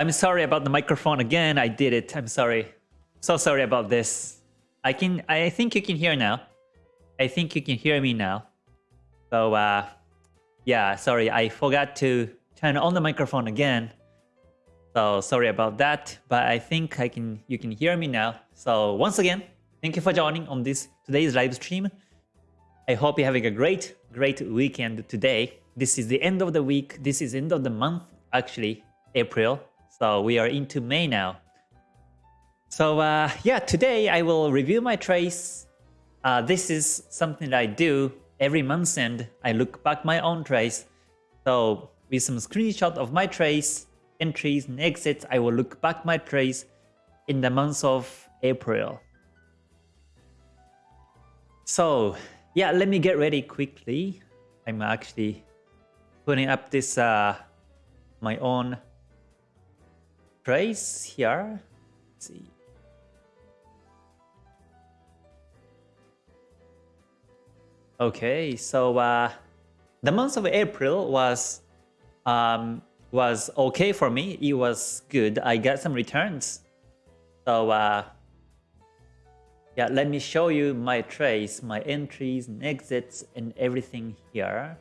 I'm sorry about the microphone again. I did it. I'm sorry. So sorry about this. I can. I think you can hear now. I think you can hear me now. So uh, yeah, sorry. I forgot to turn on the microphone again. So sorry about that. But I think I can. You can hear me now. So once again, thank you for joining on this today's live stream. I hope you're having a great, great weekend today. This is the end of the week. This is end of the month, actually, April. So we are into May now. So uh, yeah, today I will review my trace. Uh, this is something that I do every month end. I look back my own trace. So with some screenshot of my trace, entries and exits, I will look back my trace in the month of April. So yeah, let me get ready quickly. I'm actually putting up this uh, my own trace here. Let's see. Okay, so uh, the month of April was um, was okay for me. It was good. I got some returns. So uh, yeah, let me show you my trace, my entries and exits and everything here.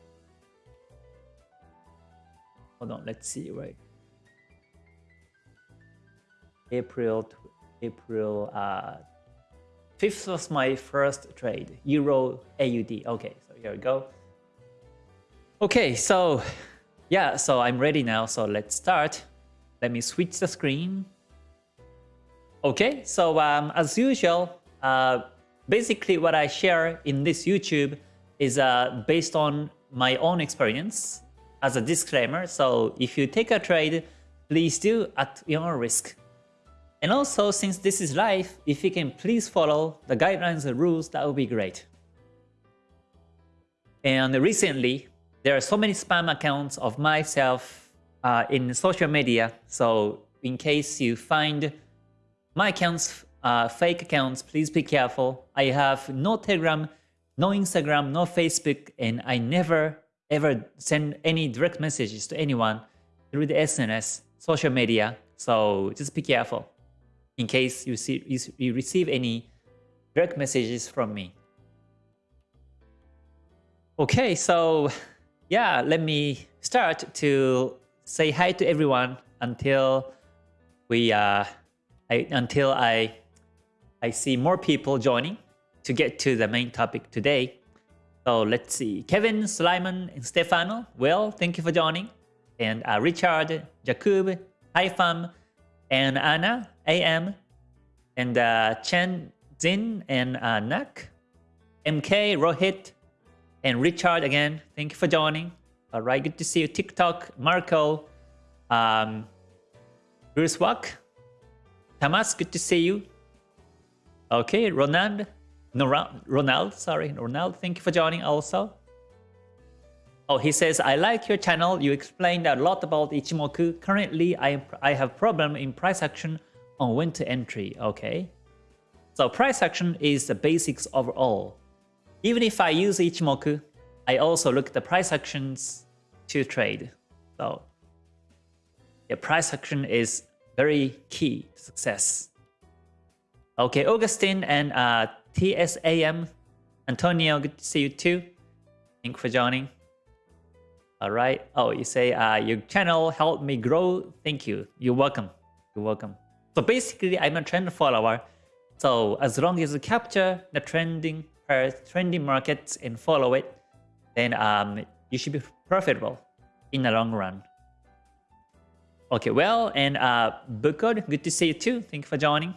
Hold on, let's see, right? April, April uh, 5th was my first trade, Euro AUD. Okay, so here we go. Okay, so yeah, so I'm ready now. So let's start. Let me switch the screen. Okay, so um, as usual, uh, basically what I share in this YouTube is uh, based on my own experience as a disclaimer. So if you take a trade, please do at your risk. And also, since this is live, if you can please follow the guidelines and rules, that would be great. And recently, there are so many spam accounts of myself uh, in social media. So in case you find my accounts, uh, fake accounts, please be careful. I have no Telegram, no Instagram, no Facebook, and I never ever send any direct messages to anyone through the SNS, social media. So just be careful in case you, see, you receive any direct messages from me. Okay, so yeah, let me start to say hi to everyone until we uh, I, until I I see more people joining to get to the main topic today. So let's see, Kevin, Sulaiman, and Stefano. Well, thank you for joining. And uh, Richard, Jakub, Haifam, and Anna, AM, and uh, Chen Zin and uh, Nak, MK, Rohit, and Richard again. Thank you for joining. All right, good to see you. TikTok, Marco, um, Bruce Wack, Tamas, good to see you. Okay, Ronald, Ronald, sorry, Ronald, thank you for joining also. Oh, he says, I like your channel. You explained a lot about Ichimoku. Currently, I, I have problem in price action on when to entry. Okay. So price action is the basics overall. Even if I use Ichimoku, I also look at the price actions to trade. So yeah, price action is very key to success. Okay, Augustine and uh, TSAM, Antonio, good to see you too. Thank you for joining. All right. Oh, you say uh, your channel helped me grow. Thank you. You're welcome. You're welcome. So basically, I'm a trend follower. So as long as you capture the trending uh, trending markets and follow it, then um, you should be profitable in the long run. Okay, well, and uh, Bookcode, good to see you too. Thank you for joining.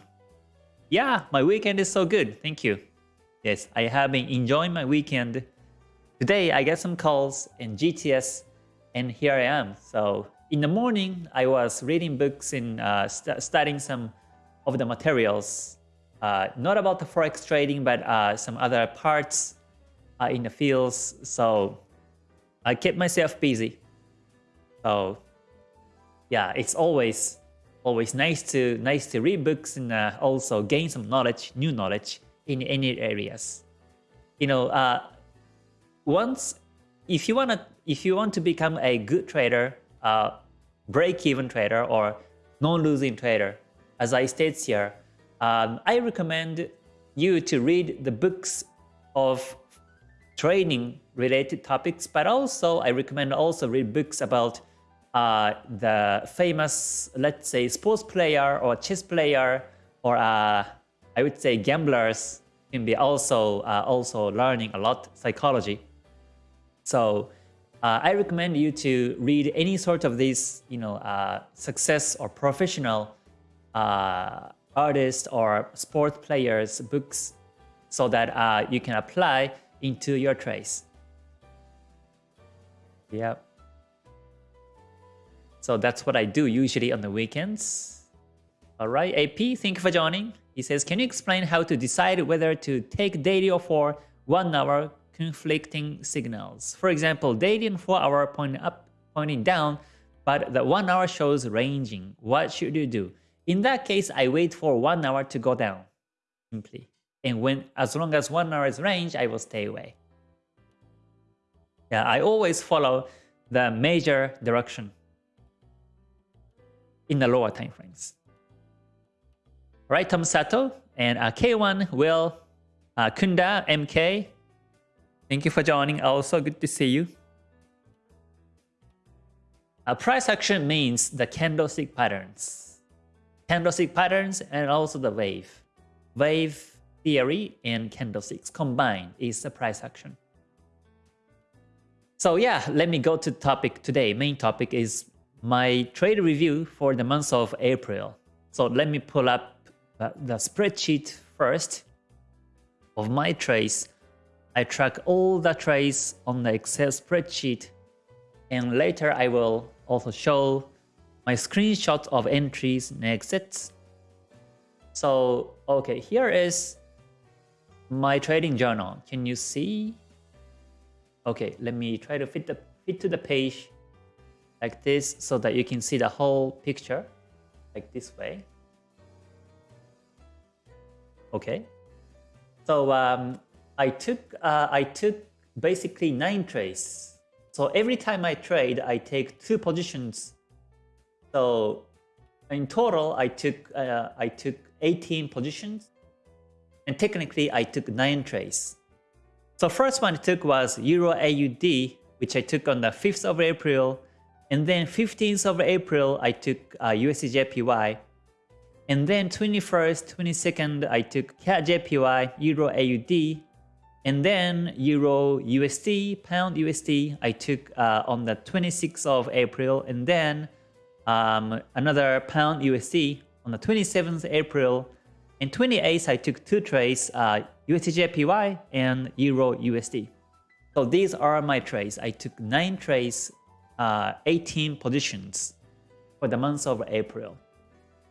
Yeah, my weekend is so good. Thank you. Yes, I have been enjoying my weekend Today I got some calls in GTS and here I am. So in the morning I was reading books and uh, st studying some of the materials, uh, not about the forex trading, but uh, some other parts uh, in the fields. So I kept myself busy. So yeah, it's always always nice to nice to read books and uh, also gain some knowledge, new knowledge in any areas. You know, uh, once if you want to if you want to become a good trader, uh, break-even trader or non-losing trader. As I state here, um, I recommend you to read the books of training related topics, but also I recommend also read books about uh, the famous, let's say, sports player or chess player or uh, I would say gamblers can be also uh, also learning a lot psychology. So uh, I recommend you to read any sort of these, you know, uh, success or professional uh, artists or sport players books so that uh, you can apply into your trades. Yep. So that's what I do usually on the weekends. All right, AP, thank you for joining. He says, can you explain how to decide whether to take daily or for one hour conflicting signals? For example, daily and four hour pointing up, pointing down, but the one hour shows ranging. What should you do? In that case, I wait for one hour to go down, simply. And when, as long as one hour is range, I will stay away. Yeah, I always follow the major direction in the lower time frames. Right, Tom Sato and uh, K1 Will uh, Kunda MK. Thank you for joining. Also, good to see you. A price action means the candlestick patterns, candlestick patterns, and also the wave. Wave theory and candlesticks combined is the price action. So yeah, let me go to the topic today. Main topic is my trade review for the month of April. So let me pull up uh, the spreadsheet first of my trades. I track all the trades on the Excel spreadsheet and later I will also show my screenshot of entries and exits. So, okay, here is my trading journal. Can you see? Okay, let me try to fit the fit to the page like this so that you can see the whole picture like this way. Okay, so um, I took uh, I took basically nine trades. So every time I trade, I take two positions. So in total, I took uh, I took 18 positions and technically, I took 9 trades. So first one I took was Euro AUD, which I took on the 5th of April. And then 15th of April, I took uh, USDJPY. And then 21st, 22nd, I took CAD JPY, Euro AUD. And then Euro USD, Pound USD, I took uh, on the 26th of April. And then um, another Pound USD on the 27th April. And 28th, I took two trades, uh, USDJPY and Euro USD. So these are my trades. I took 9 trades, uh, 18 positions for the month of April.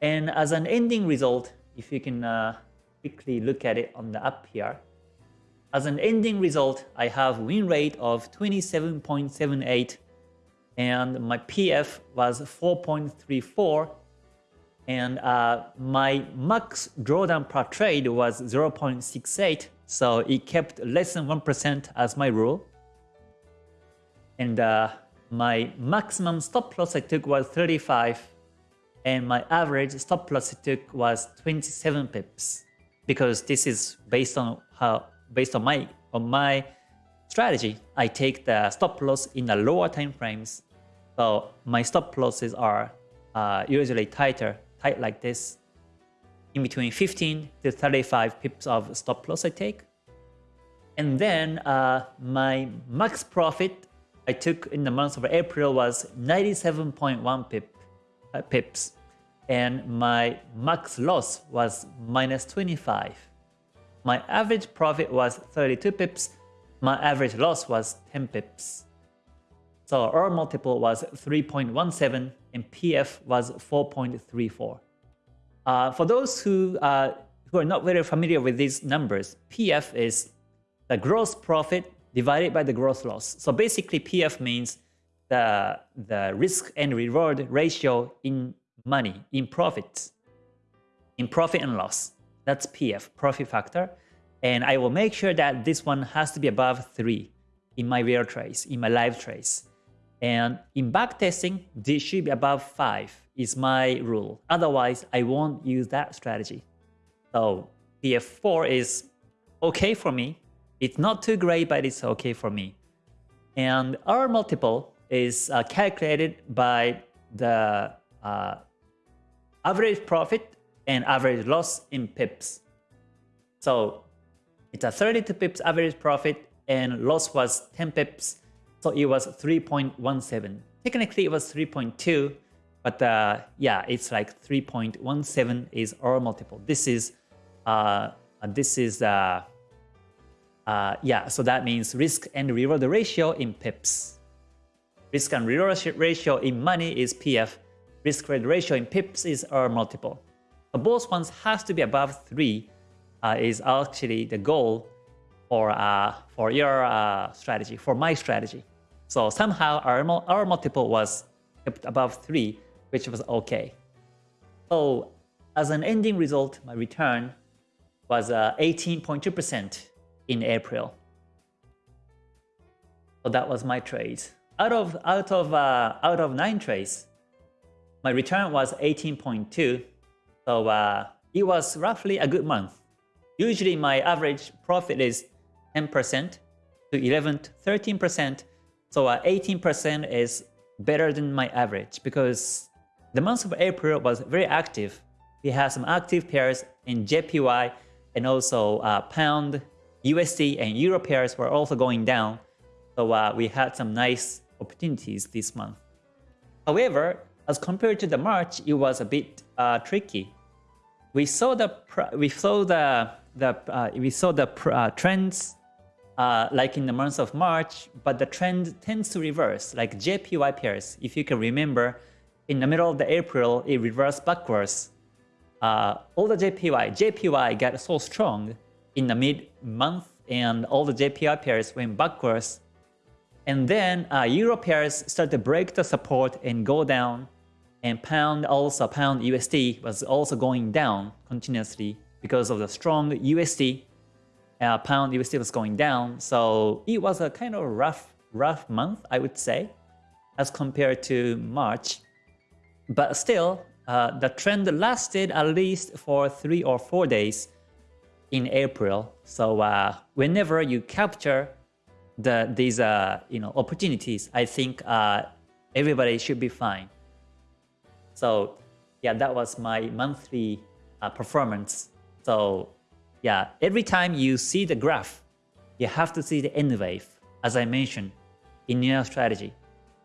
And as an ending result, if you can uh, quickly look at it on the up here, as an ending result, I have win rate of 27.78 and my PF was 4.34 and uh, my max drawdown per trade was 0.68 so it kept less than 1% as my rule. And uh, my maximum stop loss I took was 35 and my average stop loss I took was 27 pips because this is based on how based on my on my strategy I take the stop loss in the lower time frames so my stop losses are uh, usually tighter tight like this, in between 15 to 35 pips of stop loss I take. And then uh, my max profit I took in the month of April was 97.1 pip, uh, pips. And my max loss was minus 25. My average profit was 32 pips. My average loss was 10 pips. So R multiple was 3.17 and PF was 4.34. Uh, for those who, uh, who are not very familiar with these numbers, PF is the gross profit divided by the gross loss. So basically PF means the, the risk and reward ratio in money, in profits, in profit and loss. That's PF, profit factor. And I will make sure that this one has to be above 3 in my real trades, in my live trades. And in backtesting, this should be above 5 is my rule. Otherwise, I won't use that strategy. So PF4 is okay for me. It's not too great, but it's okay for me. And R multiple is uh, calculated by the uh, average profit and average loss in pips. So it's a 32 pips average profit and loss was 10 pips. So it was 3.17. Technically it was 3.2, but uh, yeah, it's like 3.17 is R multiple. This is uh, this is uh, uh, yeah, so that means risk and reward ratio in pips. Risk and reward ratio in money is PF. Risk reward ratio in pips is R multiple. Both ones has to be above 3 uh, is actually the goal for, uh, for your uh, strategy, for my strategy. So somehow our, R multiple was kept above 3, which was okay. So as an ending result, my return was 18.2% uh, in April. So that was my trade. Out of out of uh, out of nine trades, my return was 18.2. So uh, it was roughly a good month. Usually my average profit is 10% to 11 13%. So 18% uh, is better than my average because the month of April was very active. We had some active pairs in JPY and also uh, pound USD and Euro pairs were also going down, so uh, we had some nice opportunities this month. However, as compared to the March, it was a bit uh, tricky. We saw the we saw the the uh, we saw the uh, trends uh, like in the month of March, but the trend tends to reverse, like JPY pairs. If you can remember, in the middle of the April, it reversed backwards. Uh, all the JPY, JPY got so strong in the mid-month and all the JPY pairs went backwards. And then uh, Euro pairs started to break the support and go down. And pound also, pound USD was also going down continuously because of the strong USD. Uh, pound USD was going down. So it was a kind of rough, rough month, I would say, as compared to March. But still, uh, the trend lasted at least for three or four days in April. So uh, whenever you capture the these uh, you know opportunities, I think uh, everybody should be fine. So yeah, that was my monthly uh, performance. So yeah, every time you see the graph, you have to see the N wave, as I mentioned in your strategy.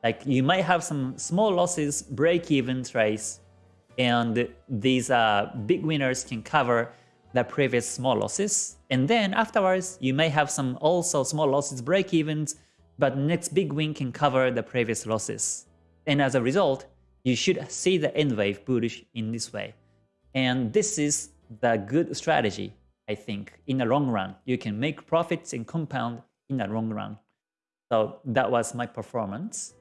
Like you might have some small losses, break-even trades, and these uh, big winners can cover the previous small losses. And then afterwards, you may have some also small losses break evens, but next big win can cover the previous losses. And as a result, you should see the N wave bullish in this way. And this is the good strategy, I think, in the long run. You can make profits and compound in the long run. So that was my performance.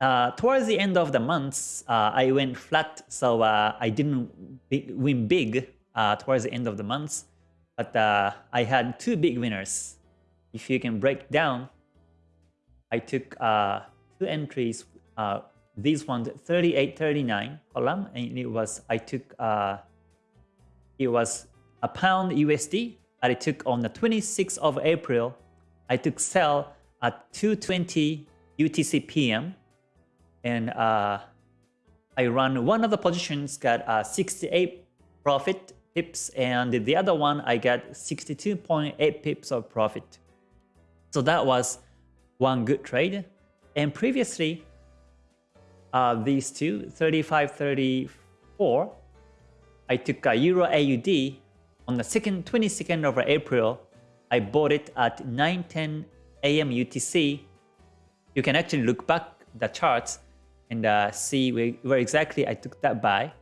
Uh, towards the end of the month, uh, I went flat, so uh, I didn't win big uh, towards the end of the month. But uh, I had two big winners. If you can break down, I took uh, two entries. Uh, these ones 38.39 column, and it was I took uh, it was a pound USD I took on the 26th of April. I took sell at 220 UTC PM, and uh, I run one of the positions got a 68 profit pips and the other one I got 62.8 pips of profit. So that was one good trade. And previously, uh, these two, 35, 34, I took a Euro AUD on the second 22nd of April. I bought it at 9:10 a.m. UTC. You can actually look back the charts and uh, see where, where exactly I took that buy.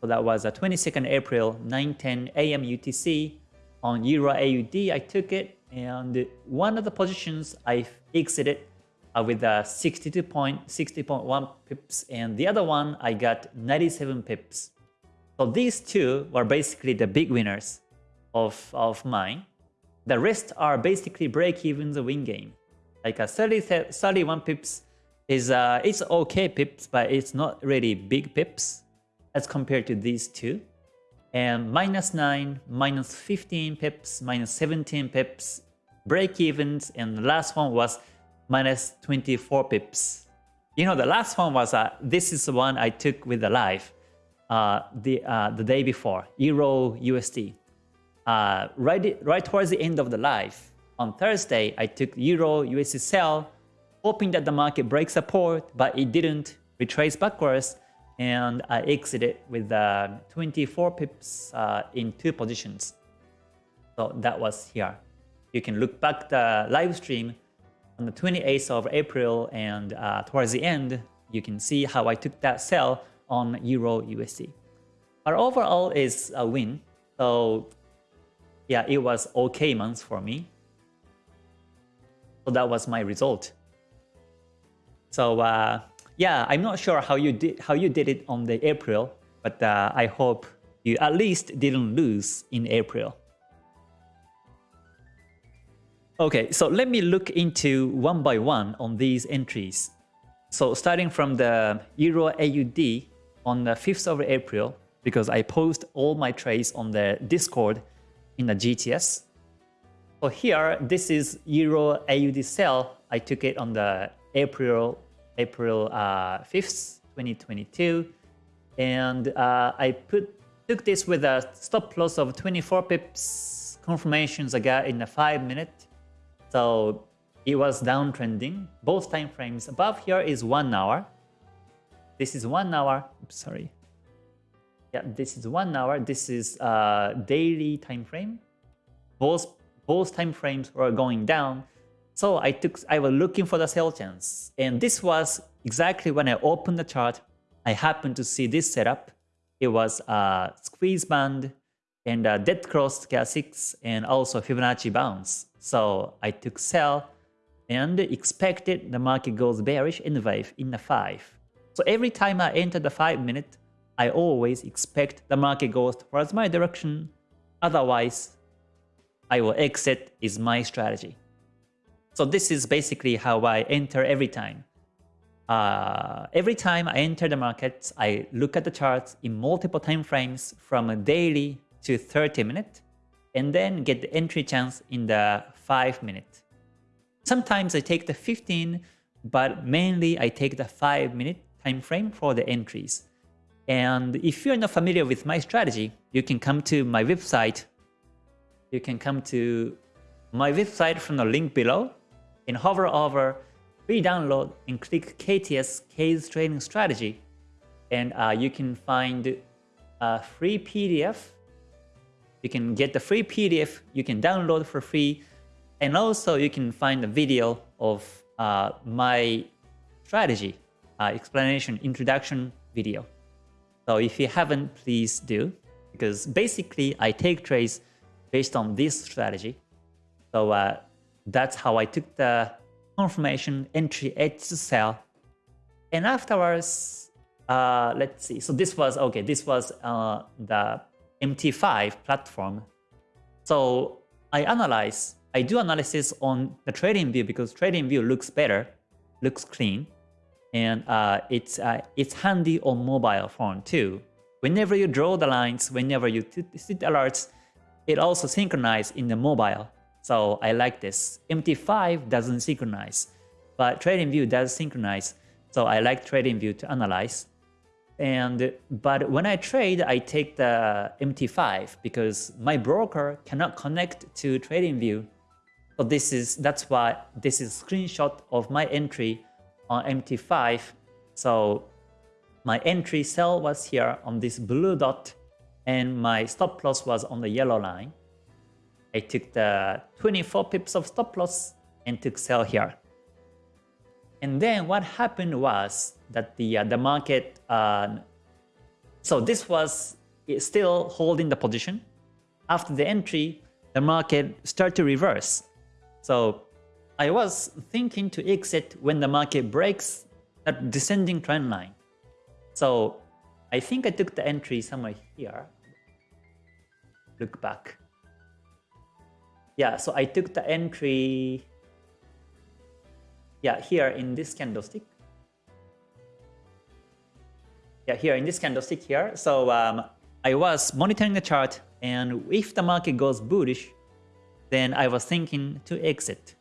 So that was a 22nd April, 9:10 a.m. UTC on Euro AUD. I took it, and one of the positions I exited uh, with a 62.60.1 pips, and the other one I got 97 pips. So these two were basically the big winners of, of mine. The rest are basically break-even the win game. Like a 30, 31 pips is uh, it's okay pips, but it's not really big pips as compared to these two. And minus 9, minus 15 pips, minus 17 pips, break evens, and the last one was minus 24 pips. You know, the last one was, uh, this is the one I took with the live uh, the, uh, the day before, Euro USD. Uh, right, right towards the end of the live, on Thursday, I took Euro USD sell, hoping that the market breaks support, but it didn't retrace backwards, and I exited with uh, 24 pips uh, in two positions. So that was here. You can look back the live stream on the 28th of April and uh, towards the end, you can see how I took that sell on Euro USD. But overall is a win. So yeah, it was okay month for me. So that was my result. So uh, yeah, I'm not sure how you did how you did it on the April, but uh, I hope you at least didn't lose in April. Okay, so let me look into one by one on these entries. So starting from the Euro AUD on the 5th of April, because I post all my trades on the Discord in the GTS. So here, this is Euro AUD sell. I took it on the April April uh, 5th, 2022. And uh, I put took this with a stop loss of 24 pips confirmations I got in a 5 minute. So it was downtrending. Both time frames above here is 1 hour. This is 1 hour. Oops, sorry. Yeah, this is 1 hour. This is uh, daily time frame. Both both time frames were going down. So I took I was looking for the sell chance. And this was exactly when I opened the chart. I happened to see this setup. It was a squeeze band and a dead cross stochastics and also Fibonacci bounce. So I took sell and expected the market goes bearish in the wave in the 5. So every time I enter the 5 minute, I always expect the market goes towards my direction. Otherwise, I will exit is my strategy. So this is basically how I enter every time. Uh, every time I enter the markets, I look at the charts in multiple time frames from a daily to 30 minute, and then get the entry chance in the 5 minute. Sometimes I take the 15, but mainly I take the 5 minute time frame for the entries. And if you're not familiar with my strategy, you can come to my website. You can come to my website from the link below and hover over free download and click KTS Kei's Trading Strategy and uh, you can find a free PDF. You can get the free PDF you can download for free and also you can find a video of uh, my strategy uh, explanation introduction video. So if you haven't, please do because basically I take trades based on this strategy. So uh, that's how I took the confirmation entry edge to sell. And afterwards, uh, let's see. So this was, okay, this was uh, the MT5 platform. So I analyze, I do analysis on the TradingView because TradingView looks better, looks clean. And uh, it's, uh, it's handy on mobile phone too. Whenever you draw the lines, whenever you see alerts, it also synchronizes in the mobile. So I like this. MT5 doesn't synchronize, but TradingView does synchronize. So I like TradingView to analyze. And but when I trade, I take the MT5 because my broker cannot connect to TradingView. So this is that's why this is screenshot of my entry on MT5. So my entry sell was here on this blue dot and my stop loss was on the yellow line. I took the 24 pips of stop loss and took sell here. And then what happened was that the uh, the market, uh, so this was still holding the position. After the entry, the market started to reverse. So I was thinking to exit when the market breaks that descending trend line. So I think I took the entry somewhere here. Look back. Yeah, so I took the entry yeah, here in this candlestick. Yeah, here in this candlestick here. So um, I was monitoring the chart and if the market goes bullish, then I was thinking to exit.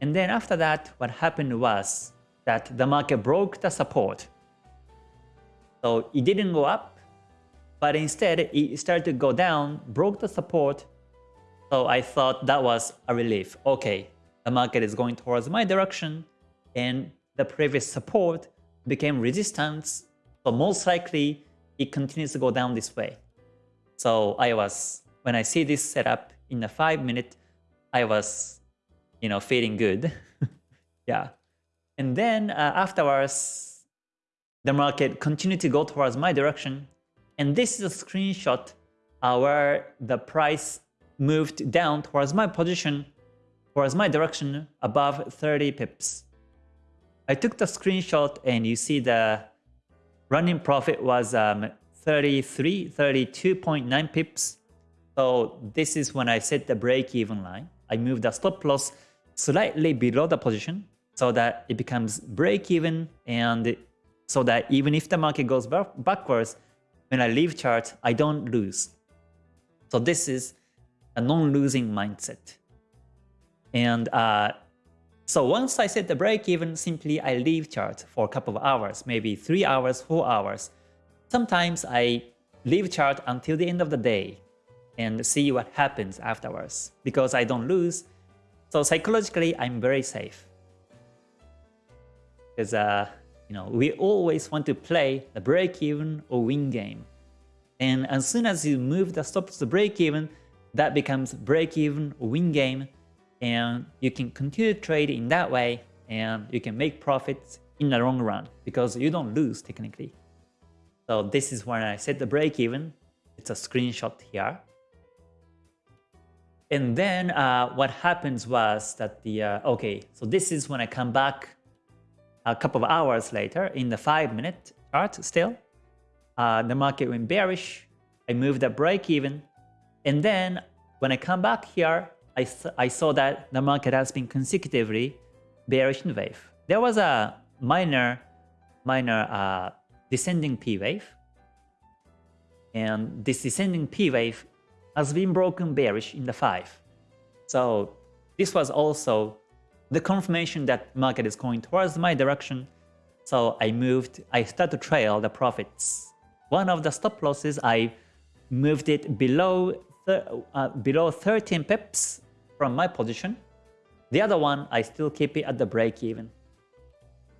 And then after that, what happened was that the market broke the support. So it didn't go up, but instead it started to go down, broke the support. So I thought that was a relief. Okay, the market is going towards my direction and the previous support became resistance. So most likely it continues to go down this way. So I was, when I see this setup in a five minute, I was, you know, feeling good. yeah. And then uh, afterwards, the market continued to go towards my direction. And this is a screenshot uh, where the price moved down towards my position, towards my direction above 30 pips. I took the screenshot and you see the running profit was um, 33, 32.9 pips. So this is when I set the break-even line. I move the stop loss slightly below the position so that it becomes break-even and so that even if the market goes backwards, when I leave chart, I don't lose. So this is a non-losing mindset. And uh, so once I set the break-even, simply I leave chart for a couple of hours, maybe 3 hours, 4 hours. Sometimes I leave chart until the end of the day and see what happens afterwards because I don't lose. So psychologically, I'm very safe. Because uh, you know, we always want to play the break-even or win game. And as soon as you move the stop to break-even, that becomes break-even or win game. And you can continue to trade in that way and you can make profits in the long run because you don't lose technically. So this is when I set the break even. It's a screenshot here. And then uh, what happens was that the, uh, okay, so this is when I come back a couple of hours later in the 5 minute chart still. Uh, the market went bearish. I moved the break even. And then when I come back here, I, I saw that the market has been consecutively bearish in wave. There was a minor, minor uh, descending P wave. And this descending P wave has been broken bearish in the 5. So this was also the confirmation that market is going towards my direction. So I moved, I start to trail the profits. One of the stop losses, I moved it below, uh, below 13 pips from my position. The other one, I still keep it at the break even.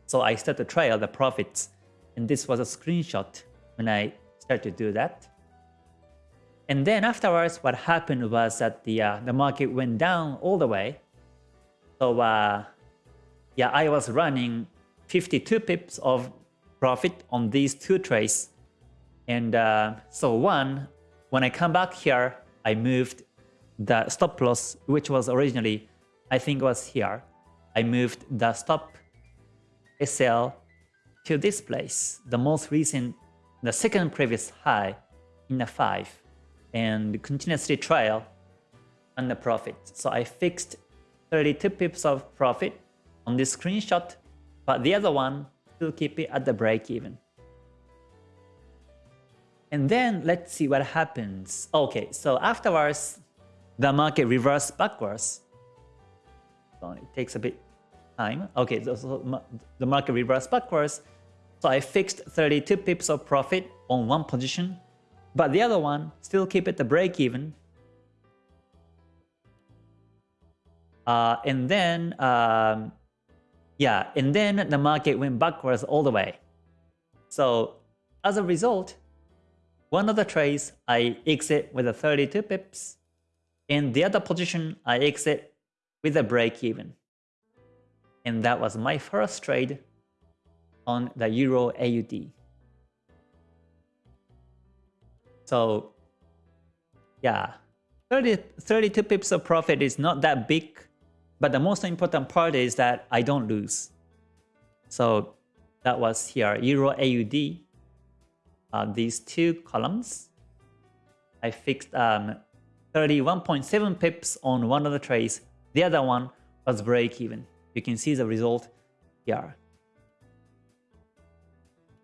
So I start to trail the profits and this was a screenshot when I started to do that. And then afterwards, what happened was that the uh, the market went down all the way. So uh, yeah, I was running 52 pips of profit on these two trades. And uh, so one, when I come back here, I moved the stop loss, which was originally, I think was here. I moved the stop SL to this place, the most recent, the second previous high in the 5 and continuously trial on the profit. So I fixed 32 pips of profit on this screenshot, but the other one still keep it at the break even. And then let's see what happens. Okay, so afterwards, the market reversed backwards. So it takes a bit time. Okay, so, so the market reversed backwards. So I fixed 32 pips of profit on one position, but the other one still keep it the break even. Uh, and then, um, yeah, and then the market went backwards all the way. So as a result, one of the trades I exit with a 32 pips, and the other position I exit with a break even. And that was my first trade on the Euro AUD. So yeah, 30, 32 pips of profit is not that big, but the most important part is that I don't lose. So that was here, Euro AUD, uh, these two columns. I fixed um, 31.7 pips on one of the trades, the other one was break even. You can see the result here.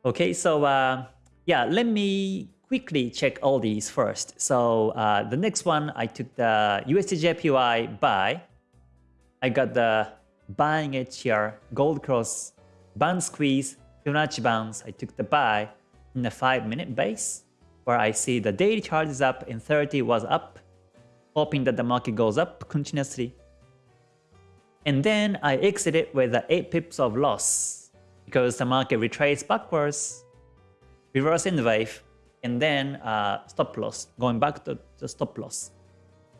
Okay, so uh, yeah, let me quickly check all these first. So uh, the next one, I took the USDJPY buy. I got the buying edge here, gold cross, band squeeze, Fibonacci bounce. I took the buy in the 5 minute base where I see the daily chart is up and 30 was up, hoping that the market goes up continuously. And then I exited with the 8 pips of loss because the market retraced backwards, reverse in the wave, and then uh, stop loss, going back to the stop loss.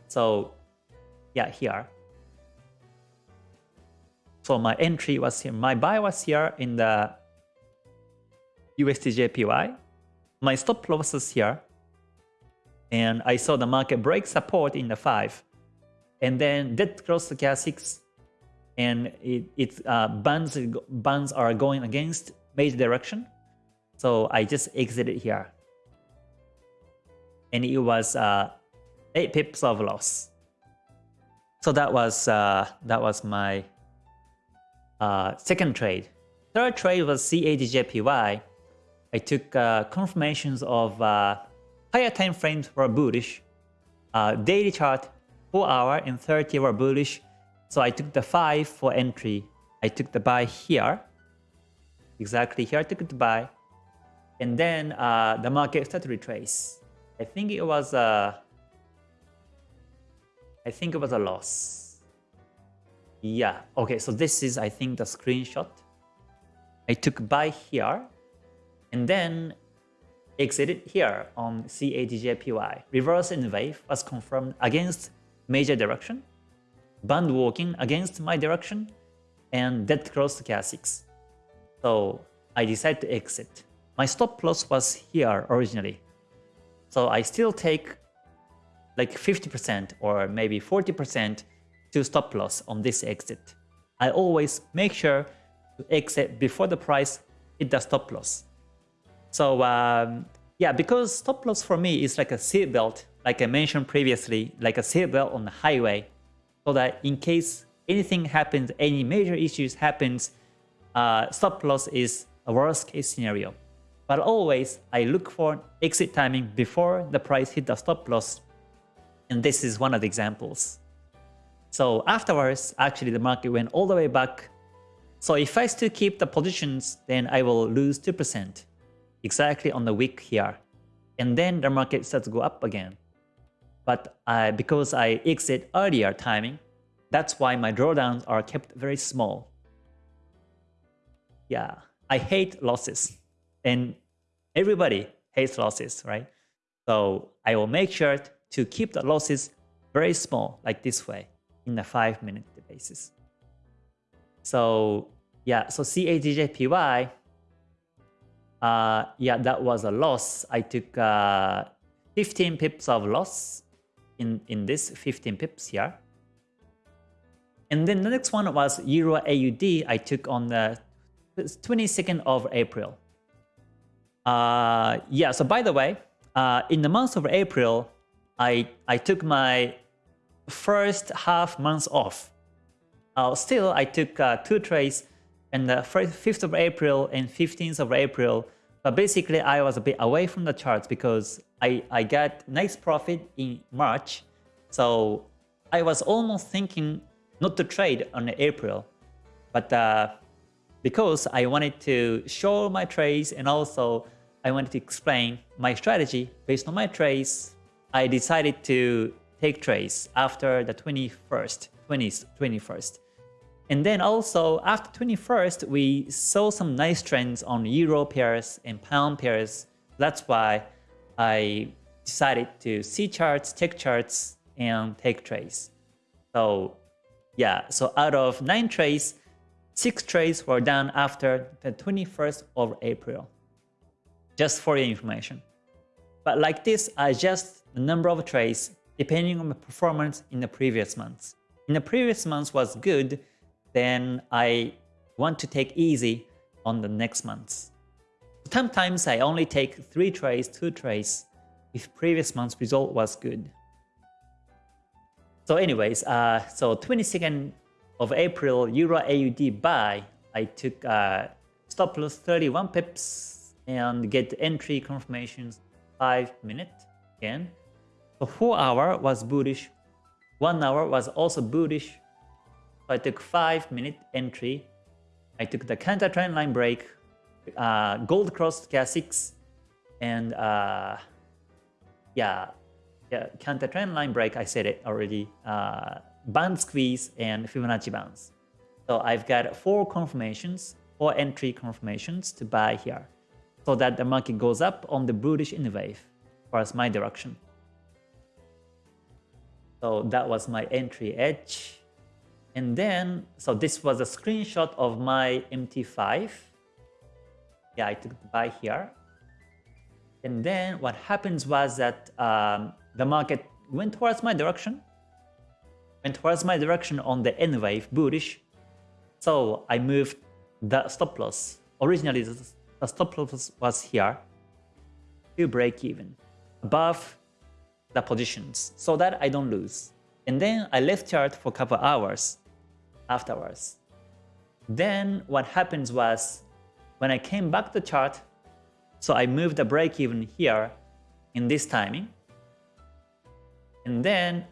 So yeah, here. So my entry was here, my buy was here in the USDJPY. My stop loss was here. And I saw the market break support in the 5. And then that crossed the K6 and it, it uh, bands, bands are going against major direction. So I just exited here. And it was uh, 8 pips of loss. So that was uh, that was my uh, second trade. Third trade was CADJPY. I took uh, confirmations of uh, higher time frames were bullish. Uh, daily chart 4 hour and 30 were bullish so I took the 5 for entry. I took the buy here. Exactly here I took the buy. And then uh, the market started to retrace. I think it was a... I think it was a loss. Yeah, okay, so this is I think the screenshot. I took buy here and then exited here on CADJPY. Reverse in wave was confirmed against major direction band walking against my direction and dead cross K6. So I decided to exit. My stop loss was here originally. So I still take like 50% or maybe 40% to stop loss on this exit. I always make sure to exit before the price hit the stop loss. So um, yeah, because stop loss for me is like a seatbelt, like I mentioned previously, like a seatbelt on the highway so that in case anything happens, any major issues happens, uh, stop loss is a worst case scenario. But always, I look for exit timing before the price hit the stop loss. And this is one of the examples. So afterwards, actually the market went all the way back. So if I still keep the positions, then I will lose 2%, exactly on the wick here. And then the market starts to go up again. But uh, because I exit earlier timing, that's why my drawdowns are kept very small. Yeah, I hate losses. And everybody hates losses, right? So I will make sure to keep the losses very small, like this way, in a 5 minute basis. So yeah, so CADJPY, uh, yeah, that was a loss. I took uh, 15 pips of loss in, in this 15 pips here. And then the next one was Euro AUD I took on the 22nd of April. Uh, yeah, so by the way, uh, in the month of April, I, I took my first half month off. Uh, still, I took uh, two trades in the 5th of April and 15th of April. But basically, I was a bit away from the charts because I, I got nice profit in March. So I was almost thinking not to trade on April. But uh, because I wanted to show my trades and also I wanted to explain my strategy based on my trades, I decided to take trades after the 21st, 20th, 21st. And then also after 21st, we saw some nice trends on euro pairs and pound pairs. That's why I decided to see charts, take charts, and take trades. So yeah, so out of 9 trades, 6 trades were done after the 21st of April. Just for your information. But like this, I adjust the number of trades depending on the performance in the previous months. In the previous months was good, then I want to take easy on the next months. Sometimes I only take 3 trades, 2 trades if previous month's result was good. So anyways, uh, so 22nd of April Euro AUD buy, I took uh, stop loss 31 pips and get entry confirmations 5 minute again. So 4 hour was bullish, 1 hour was also bullish. So I took 5 minute entry. I took the counter trend line break, uh, gold cross K6, and uh, yeah, yeah, counter trend line break. I said it already. Uh, band squeeze and Fibonacci bounce. So I've got four confirmations, four entry confirmations to buy here, so that the market goes up on the bullish in the wave, as my direction. So that was my entry edge. And then, so this was a screenshot of my MT5. Yeah, I took the buy here. And then what happens was that um, the market went towards my direction, went towards my direction on the N wave, bullish. So I moved the stop loss. Originally, the stop loss was here to break even above the positions so that I don't lose. And then I left chart for a couple hours afterwards. Then what happens was when I came back to chart, so I moved the break even here in this timing. And then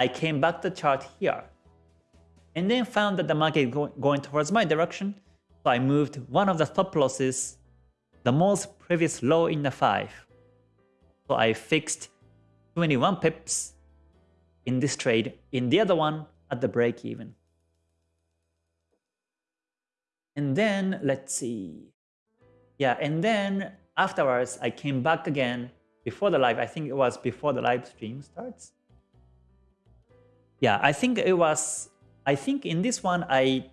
I came back to chart here. And then found that the market go going towards my direction. So I moved one of the stop losses, the most previous low in the 5. So I fixed 21 pips in this trade, in the other one at the break even. And then let's see. Yeah, and then afterwards I came back again before the live. I think it was before the live stream starts. Yeah, I think it was, I think in this one, I,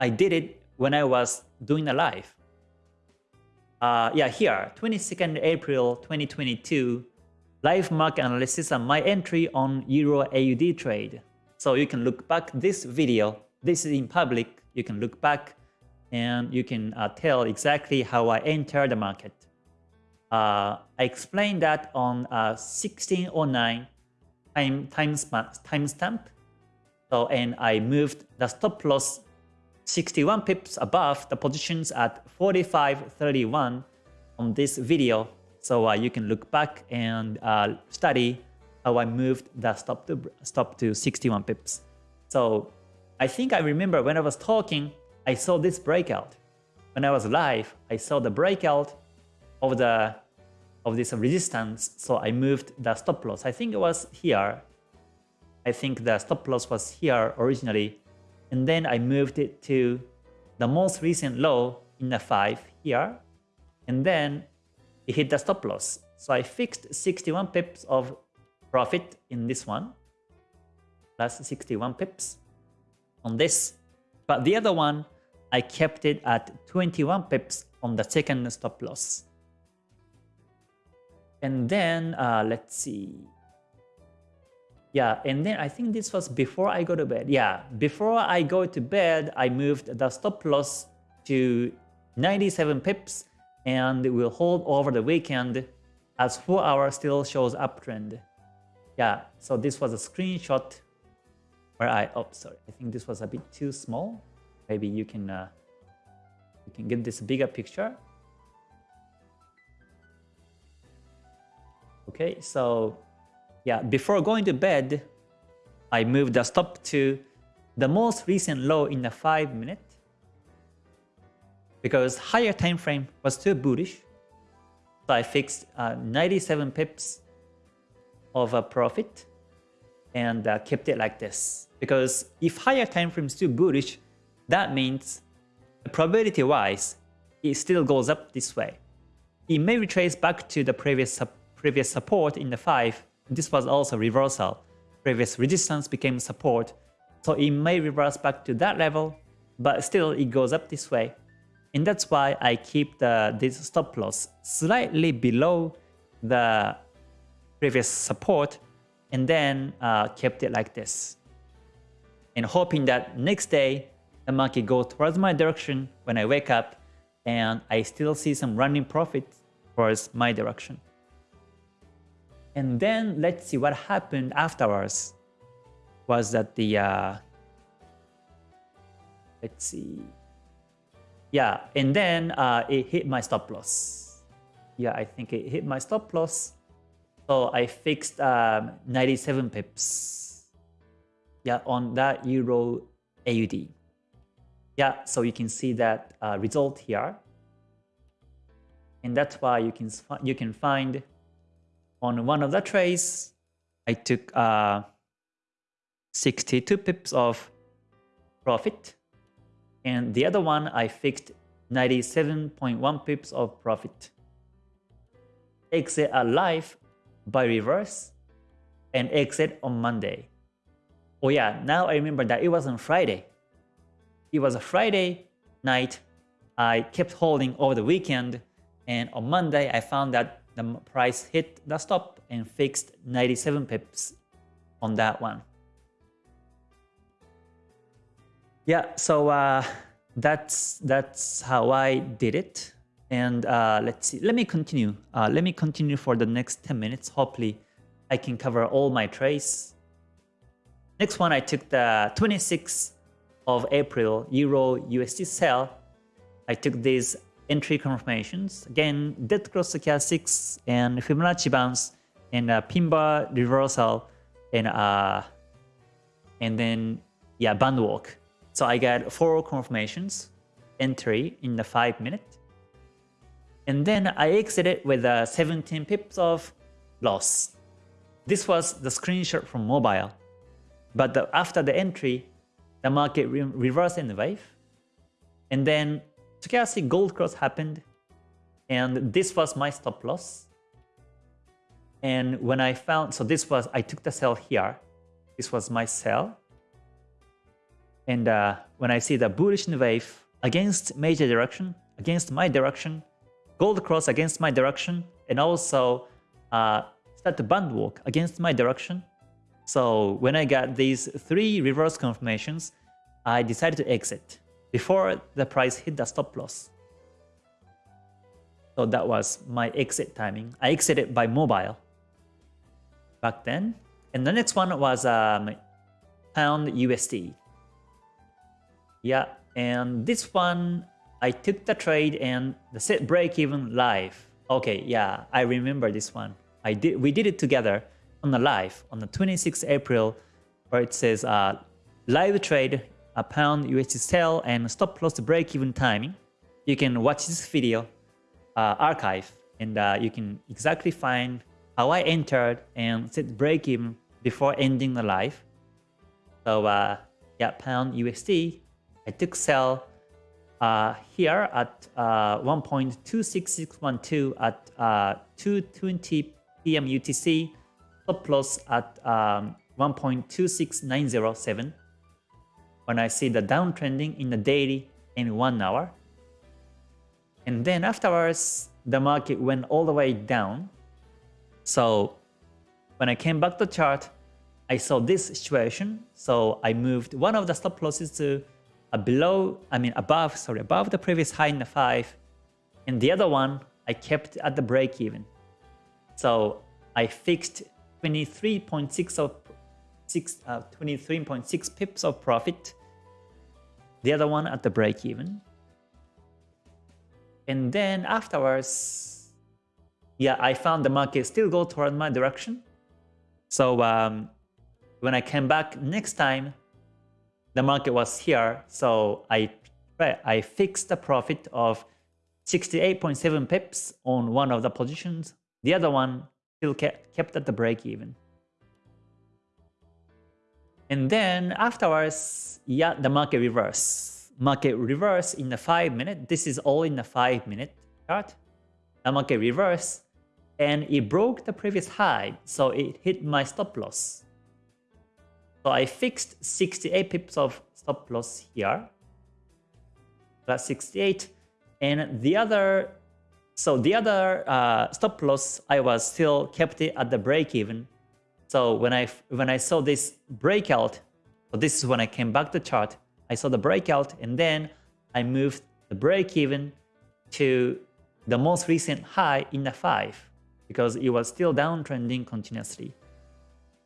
I did it when I was doing a live. Uh, yeah, here, 22nd April 2022, live market analysis and my entry on Euro AUD trade. So you can look back this video. This is in public. You can look back and you can uh, tell exactly how I entered the market. Uh, I explained that on uh, 1609 time timestamp. Time so and I moved the stop loss 61 pips above the positions at 45.31 on this video. So uh, you can look back and uh, study how I moved the stop to stop to 61 pips. So I think I remember when I was talking, I saw this breakout. When I was live, I saw the breakout of the of this resistance, so I moved the stop loss. I think it was here. I think the stop loss was here originally, and then I moved it to the most recent low in the 5 here, and then it hit the stop loss. So I fixed 61 pips of profit in this one, plus 61 pips on this. But the other one, I kept it at 21 pips on the second stop loss. And then uh, let's see. Yeah, and then I think this was before I go to bed. Yeah, before I go to bed, I moved the stop loss to 97 pips and will hold over the weekend as 4 hour still shows uptrend. Yeah, so this was a screenshot where I, oh sorry, I think this was a bit too small. Maybe you can, uh, you can get this bigger picture. Okay, so yeah, before going to bed, I moved the stop to the most recent low in the 5 minute because higher time frame was too bullish. So I fixed uh, 97 pips of a profit and uh, kept it like this. Because if higher time frame is too bullish, that means probability wise, it still goes up this way. It may retrace back to the previous previous support in the 5, this was also reversal. Previous resistance became support, so it may reverse back to that level, but still it goes up this way. And that's why I keep the this stop loss slightly below the previous support and then uh, kept it like this. And hoping that next day the market goes towards my direction when I wake up and I still see some running profit towards my direction. And then let's see what happened afterwards was that the uh, let's see. Yeah, and then uh, it hit my stop loss. Yeah, I think it hit my stop loss. So I fixed um, 97 pips. Yeah, on that Euro AUD. Yeah, so you can see that uh, result here. And that's why you can you can find on one of the trades, I took uh, 62 pips of profit. And the other one, I fixed 97.1 pips of profit. Exit alive by reverse and exit on Monday. Oh yeah, now I remember that it was on Friday. It was a Friday night. I kept holding over the weekend and on Monday I found that the price hit the stop and fixed 97 pips on that one. Yeah, so uh, that's that's how I did it. And uh, let's see, let me continue. Uh, let me continue for the next 10 minutes. Hopefully I can cover all my trades. Next one, I took the 26th of April Euro USD sell. I took these entry confirmations. Again, dead cross stochastics and Fibonacci bounce and uh, pin bar reversal and uh, and then yeah band walk. So I got four confirmations, entry in the 5 minute. And then I exited with uh, 17 pips of loss. This was the screenshot from mobile. But the, after the entry, the market re reversed in the wave. And then stochastic gold cross happened. And this was my stop loss. And when I found, so this was, I took the sell here. This was my sell. And uh, when I see the bullish wave against major direction, against my direction, gold cross against my direction, and also uh, start to band walk against my direction. So when I got these three reverse confirmations, I decided to exit before the price hit the stop loss. So that was my exit timing. I exited by mobile back then. And the next one was um, pound USD. Yeah, and this one, I took the trade and the set break even live. Okay, yeah, I remember this one. I did. We did it together on the live on the 26th April, where it says uh, live trade, a pound USD sell and stop loss break even timing. You can watch this video uh, archive and uh, you can exactly find how I entered and set break even before ending the live. So uh, yeah, pound USD I took sell uh, here at uh, 1.26612 at uh, 2.20 p.m. UTC, stop loss at um, 1.26907 when I see the downtrending in the daily in one hour. And then afterwards, the market went all the way down. So when I came back to chart, I saw this situation. So I moved one of the stop losses to below, I mean above, sorry, above the previous high in the 5. And the other one, I kept at the break even. So I fixed 23.6 of 6, uh, 23.6 pips of profit. The other one at the break even. And then afterwards, yeah, I found the market still go toward my direction. So um, when I came back next time, the market was here, so I I fixed a profit of 68.7 pips on one of the positions. The other one still kept at the break even. And then afterwards, yeah, the market reverse. Market reverse in the 5 minute. This is all in the 5 minute chart. The market reverse and it broke the previous high, so it hit my stop loss. So I fixed 68 pips of stop loss here. Plus 68. And the other, so the other uh, stop loss, I was still kept it at the break even. So when I when I saw this breakout, so this is when I came back to chart, I saw the breakout and then I moved the break even to the most recent high in the 5 because it was still downtrending continuously.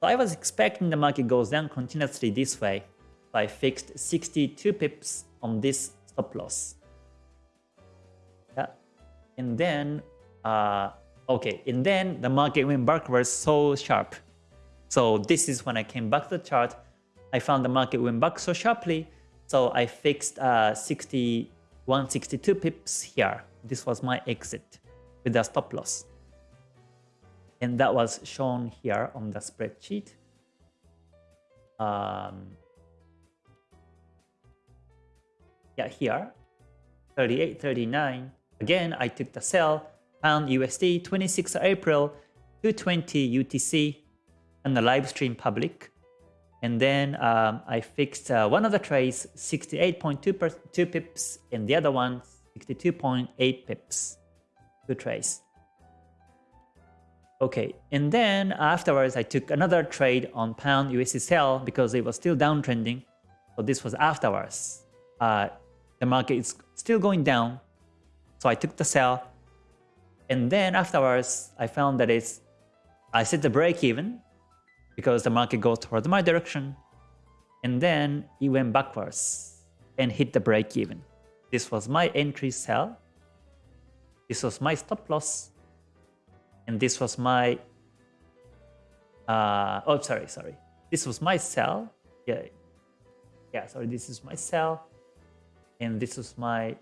So I was expecting the market goes down continuously this way. So I fixed 62 pips on this stop loss. Yeah. And then, uh, okay, and then the market went backwards so sharp. So this is when I came back to the chart. I found the market went back so sharply. So I fixed uh, 61, 62 pips here. This was my exit with the stop loss. And that was shown here on the spreadsheet. Um, yeah, here, 38, 39. Again, I took the sell, pound USD, 26 April, 220 UTC, and the live stream public. And then um, I fixed uh, one of the trades, 68.2 pips, and the other one, 62.8 pips, two trades. Okay, and then afterwards I took another trade on pound USD sell because it was still downtrending. So this was afterwards. Uh, the market is still going down. So I took the sell. And then afterwards I found that it's I set the break even because the market goes towards my direction. And then it went backwards and hit the break even. This was my entry sell. This was my stop loss and this was my uh, oh sorry sorry. This was my sell yeah. Yeah sorry this is my sell and this was my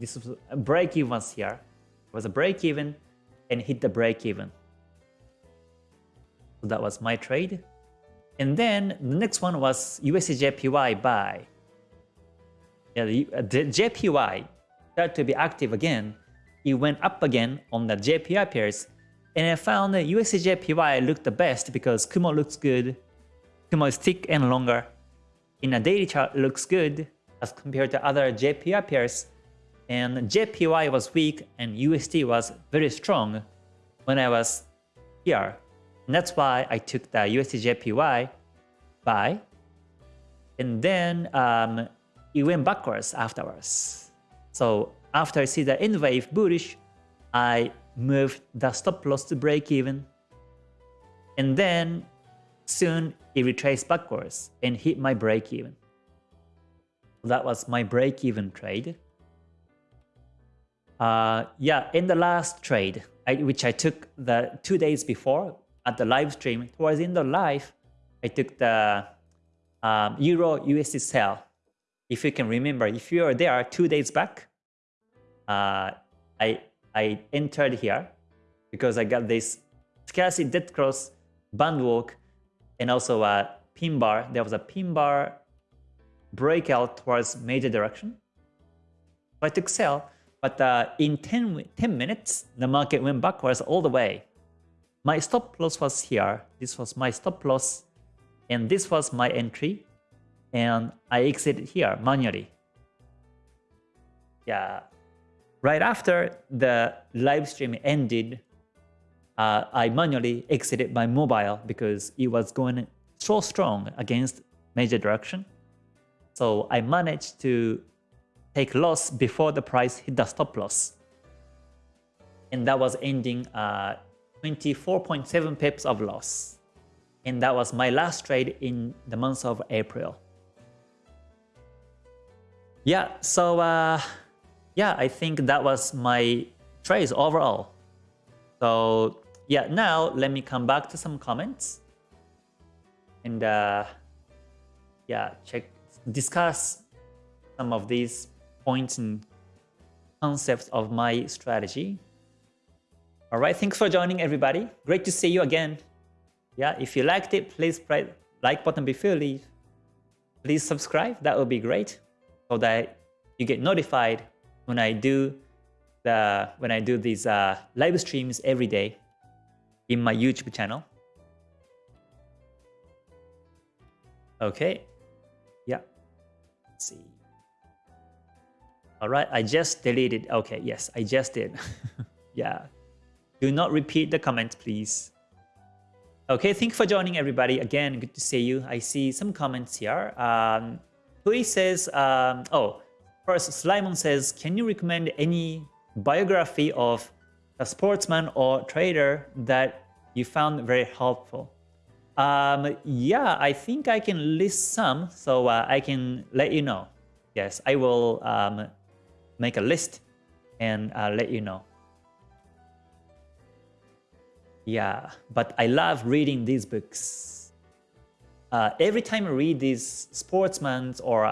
this was a break even here. It was a break even and hit the break even so that was my trade. And then the next one was USDJPY buy. Yeah the, the JPY started to be active again. It went up again on the JPY pairs and I found that USDJPY looked the best because Kumo looks good, Kumo is thick and longer. In a daily chart looks good as compared to other JPY pairs. And JPY was weak and USD was very strong when I was here. And that's why I took the USDJPY buy. And then um, it went backwards afterwards. So after I see the N wave bullish, I moved the stop loss to break even. And then soon it retraced backwards and hit my break even. That was my break even trade. Uh, yeah, in the last trade, I, which I took the two days before at the live stream, towards the end of live, I took the um, Euro USD sell. If you can remember, if you were there two days back, uh, I I entered here because I got this stochastic dead cross band walk and also a pin bar. There was a pin bar breakout towards major direction. So I took sell, but uh, in 10, 10 minutes, the market went backwards all the way. My stop loss was here. This was my stop loss, and this was my entry, and I exited here manually. Yeah, Right after the live stream ended, uh, I manually exited my mobile because it was going so strong against major direction. So I managed to take loss before the price hit the stop loss. And that was ending uh, 24.7 pips of loss. And that was my last trade in the month of April. Yeah, so uh, yeah, I think that was my trades overall. So yeah, now let me come back to some comments and uh, yeah, check, discuss some of these points and concepts of my strategy. All right, thanks for joining everybody. Great to see you again. Yeah, if you liked it, please press like button before you leave. Please subscribe, that would be great so that you get notified when I do the when I do these uh, live streams every day in my YouTube channel. Okay, yeah. Let's see. All right, I just deleted. Okay, yes, I just did. yeah. Do not repeat the comment, please. Okay, thank you for joining everybody. Again, good to see you. I see some comments here. Um, Hui says, um, oh, First, Slimon says, can you recommend any biography of a sportsman or trader that you found very helpful? Um, yeah, I think I can list some, so uh, I can let you know. yes, I will um, make a list and uh, let you know. Yeah, but I love reading these books. Uh, every time I read these sportsmen or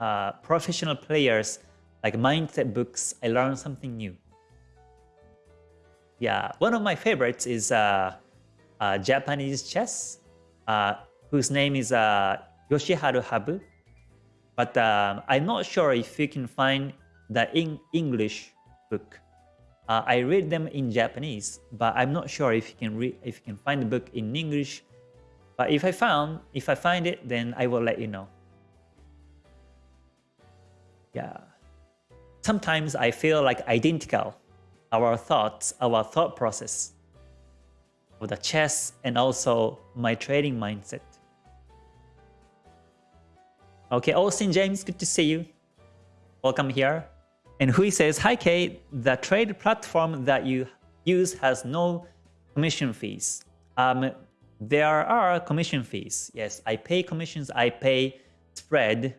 uh, professional players, like mindset books, I learn something new. Yeah, one of my favorites is uh, uh, Japanese chess, uh, whose name is uh, Yoshiharu Habu. But um, I'm not sure if you can find the in English book. I read them in Japanese, but I'm not sure if you can read if you can find the book in English. But if I found if I find it, then I will let you know. Yeah. Sometimes I feel like identical our thoughts, our thought process of the chess and also my trading mindset. Okay, Austin James, good to see you. Welcome here. And Hui says, Hi Kei, the trade platform that you use has no commission fees. Um, there are commission fees. Yes, I pay commissions, I pay spread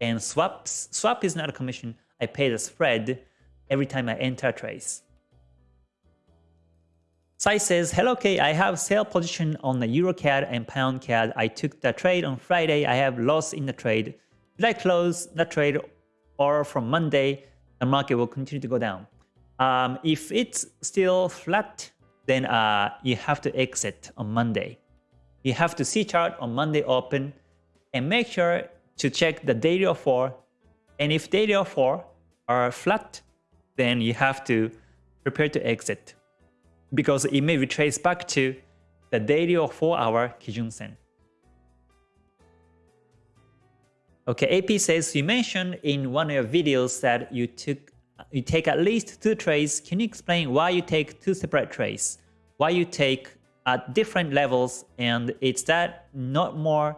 and swaps. Swap is not a commission. I pay the spread every time I enter a trades. Sai says, Hello Kei, I have sell position on the EuroCAD and Pound CAD. I took the trade on Friday. I have loss in the trade. Did I close the trade or from Monday, the market will continue to go down? Um, if it's still flat, then uh, you have to exit on Monday. You have to see chart on Monday open and make sure to check the daily of 4. And if daily of 4 are flat, then you have to prepare to exit because it may retrace back to the daily or 4 hour Kijun Sen. Okay, AP says you mentioned in one of your videos that you took you take at least two trades. Can you explain why you take two separate trades? Why you take at different levels and it's that not more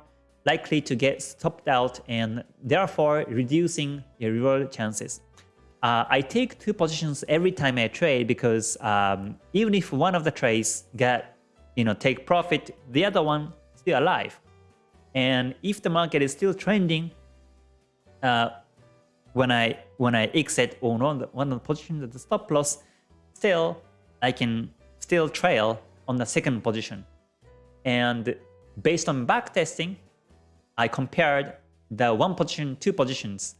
likely to get stopped out and therefore reducing your reward chances. Uh, I take two positions every time I trade because um, even if one of the trades get, you know, take profit, the other one still alive. And if the market is still trending, uh, when I when I exit on one one of the positions at the stop loss, still I can still trail on the second position. And based on back testing, I compared the one position, two positions,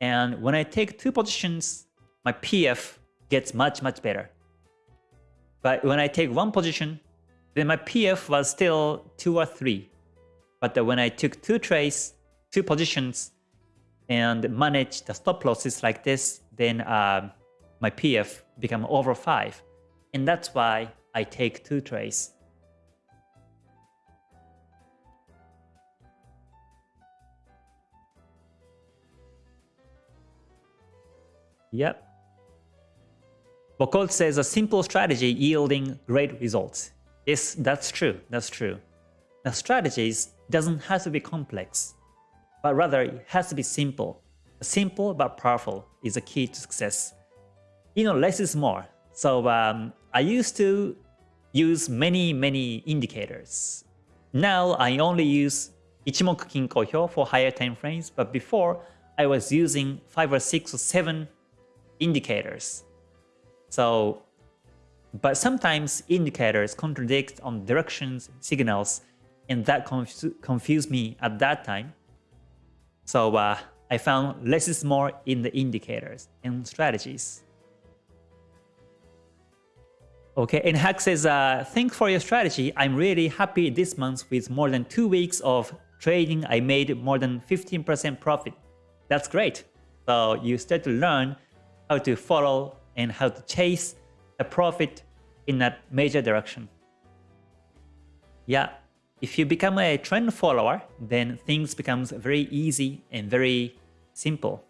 and when I take two positions, my PF gets much, much better. But when I take one position, then my PF was still 2 or 3. But when I took two trades, two positions, and manage the stop losses like this, then uh, my PF become over 5. And that's why I take two trades. Yep. Bokol says a simple strategy yielding great results. Yes, that's true. That's true. The strategies doesn't have to be complex, but rather it has to be simple. Simple but powerful is the key to success. You know, less is more. So um, I used to use many, many indicators. Now I only use Ichimoku Kinko Hyo for higher time frames, but before I was using 5 or 6 or 7 indicators. So, but sometimes indicators contradict on directions, signals, and that conf confused me at that time. So uh, I found less is more in the indicators and strategies. Okay, and Hack says, uh, thanks for your strategy. I'm really happy this month with more than two weeks of trading. I made more than 15% profit. That's great. So you start to learn how to follow and how to chase a profit in that major direction. Yeah, if you become a trend follower, then things becomes very easy and very simple.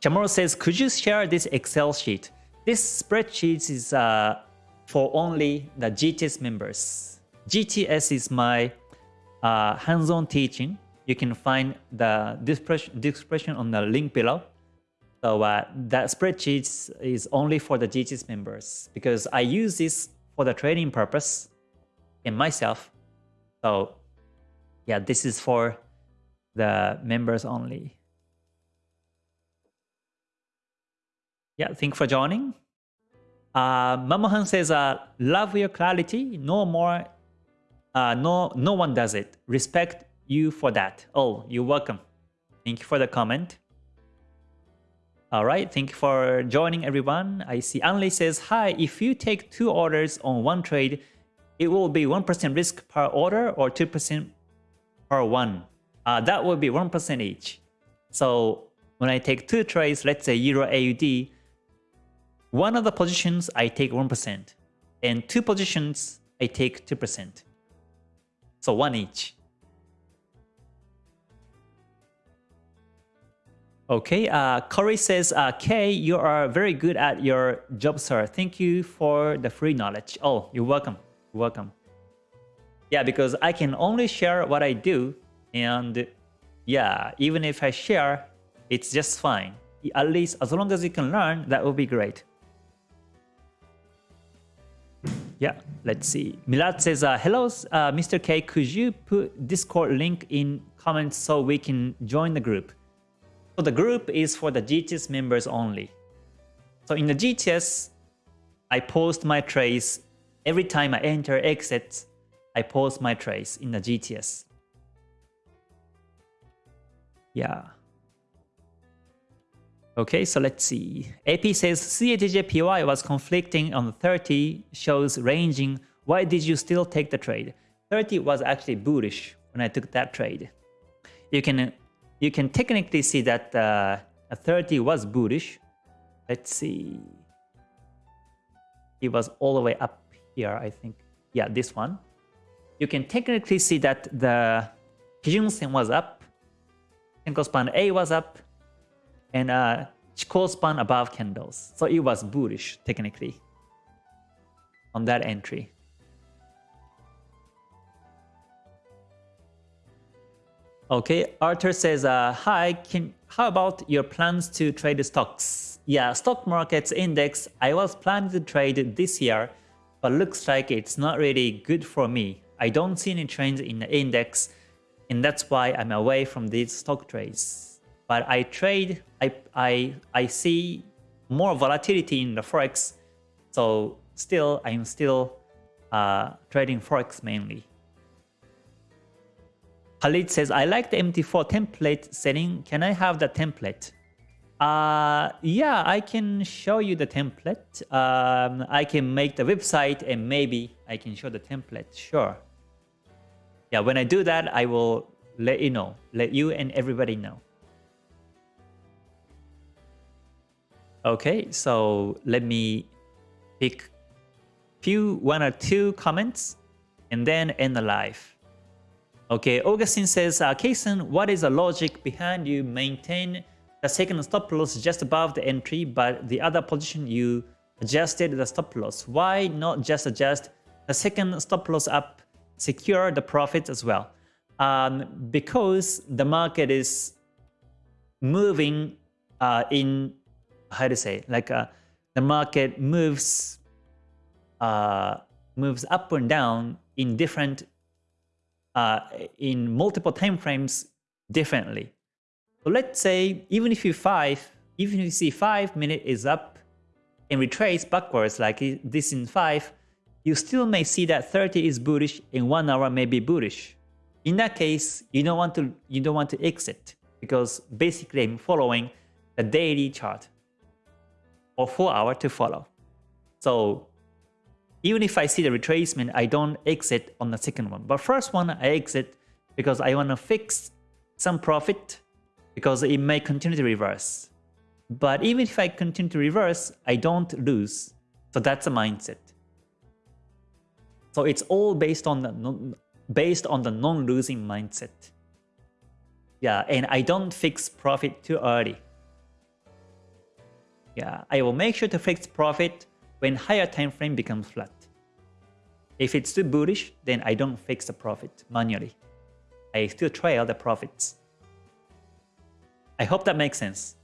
Chamorro says, could you share this Excel sheet? This spreadsheet is uh, for only the GTS members. GTS is my uh, hands-on teaching you can find the description on the link below. So uh, that spreadsheet is only for the GTS members because I use this for the trading purpose in myself. So yeah, this is for the members only. Yeah, thank for joining. Uh, Mamahan says, uh, love your clarity. No more, uh, no, no one does it. Respect you for that. Oh, you're welcome. Thank you for the comment. All right, thank you for joining everyone. I see Anli says, hi, if you take two orders on one trade, it will be 1% risk per order or 2% per one. Uh, that will be 1% each. So when I take two trades, let's say Euro AUD, one of the positions I take 1%, and two positions I take 2%. So one each. Okay, uh, Corey says, uh, Kei, you are very good at your job, sir. Thank you for the free knowledge. Oh, you're welcome. You're welcome. Yeah, because I can only share what I do. And yeah, even if I share, it's just fine. At least as long as you can learn, that would be great. Yeah, let's see. Milad says, uh, hello, uh, Mr. Kei, could you put Discord link in comments so we can join the group? So the group is for the GTS members only. So in the GTS, I post my trace every time I enter, exit, I post my trace in the GTS. Yeah. Okay, so let's see. AP says CADJPY was conflicting on 30, shows ranging. Why did you still take the trade? 30 was actually bullish when I took that trade. You can you can technically see that uh, 30 was bullish. Let's see. It was all the way up here, I think. Yeah, this one. You can technically see that the Kijun Sen was up, Senkou span A was up, and uh, Chikou span above candles. So it was bullish technically on that entry. Okay, Arthur says, uh, hi, how about your plans to trade stocks? Yeah, stock markets index, I was planning to trade this year, but looks like it's not really good for me. I don't see any trends in the index, and that's why I'm away from these stock trades but I trade, I, I, I see more volatility in the Forex. So still, I'm still uh, trading Forex mainly. Khalid says, I like the MT4 template setting. Can I have the template? Uh, yeah, I can show you the template. Um, I can make the website and maybe I can show the template. Sure. Yeah, when I do that, I will let you know, let you and everybody know. Okay, so let me pick few one or two comments and then end the live. Okay, Augustine says, uh, Kei-san, what is the logic behind you maintain the second stop loss just above the entry, but the other position you adjusted the stop loss? Why not just adjust the second stop loss up, secure the profits as well? Um, because the market is moving uh, in how to say like uh, the market moves uh, moves up and down in different uh, in multiple time frames differently. So let's say even if you five, even if you see five minute is up and retrace backwards like this in five, you still may see that 30 is bullish and one hour may be bullish. In that case, you don't want to you don't want to exit because basically I'm following the daily chart or 4 hour to follow. So even if I see the retracement, I don't exit on the second one. But first one, I exit because I want to fix some profit because it may continue to reverse. But even if I continue to reverse, I don't lose. So that's a mindset. So it's all based on the non, based on the non-losing mindset. Yeah, and I don't fix profit too early. Yeah, I will make sure to fix profit when higher time frame becomes flat. If it's too bullish, then I don't fix the profit manually. I still trail the profits. I hope that makes sense.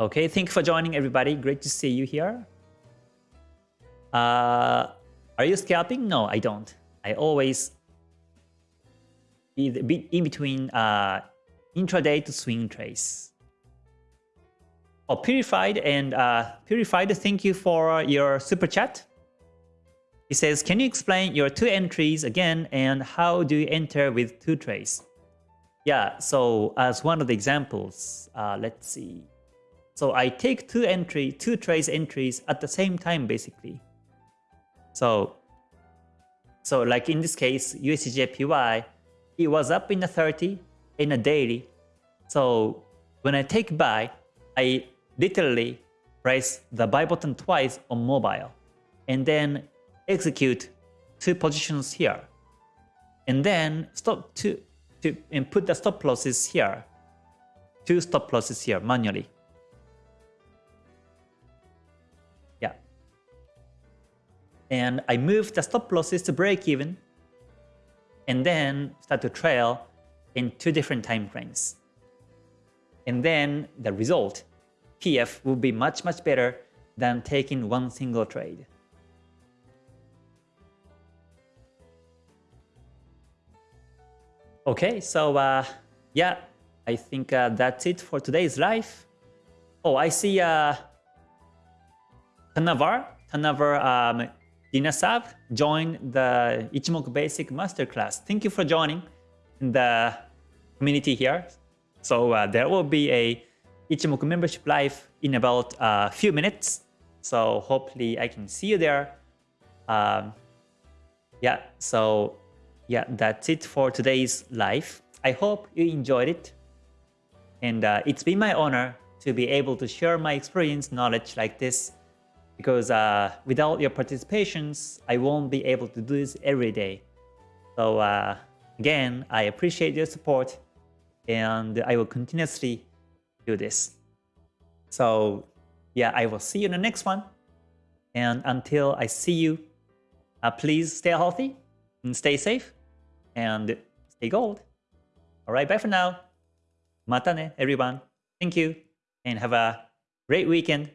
Okay, thank you for joining everybody. Great to see you here. Uh, Are you scalping? No, I don't. I always be in between uh, intraday to swing trades. Oh, Purified and uh, Purified, thank you for your super chat. He says, can you explain your two entries again and how do you enter with two trades? Yeah, so as one of the examples, uh, let's see. So I take two entry, two trace entries at the same time basically. So, so like in this case, USDJPY, it was up in the 30 in a daily. So when I take buy, I literally press the buy button twice on mobile and then execute two positions here. And then stop to, to and put the stop losses here. Two stop losses here manually. Yeah. And I move the stop losses to break even and then start to trail in two different time frames. And then the result, PF, will be much, much better than taking one single trade. Okay, so uh, yeah, I think uh, that's it for today's live. Oh, I see uh, Tanavar, Tanavar um, Dinasav joined the Ichimoku Basic Masterclass. Thank you for joining the community here. So uh, there will be a Ichimoku membership live in about a uh, few minutes. So hopefully I can see you there. Um, yeah, so yeah, that's it for today's live. I hope you enjoyed it. And uh, it's been my honor to be able to share my experience knowledge like this because uh, without your participations, I won't be able to do this every day. So uh, again, I appreciate your support and I will continuously do this. So yeah, I will see you in the next one. And until I see you, uh, please stay healthy and stay safe and stay gold. All right, bye for now. Mata ne, everyone. Thank you and have a great weekend.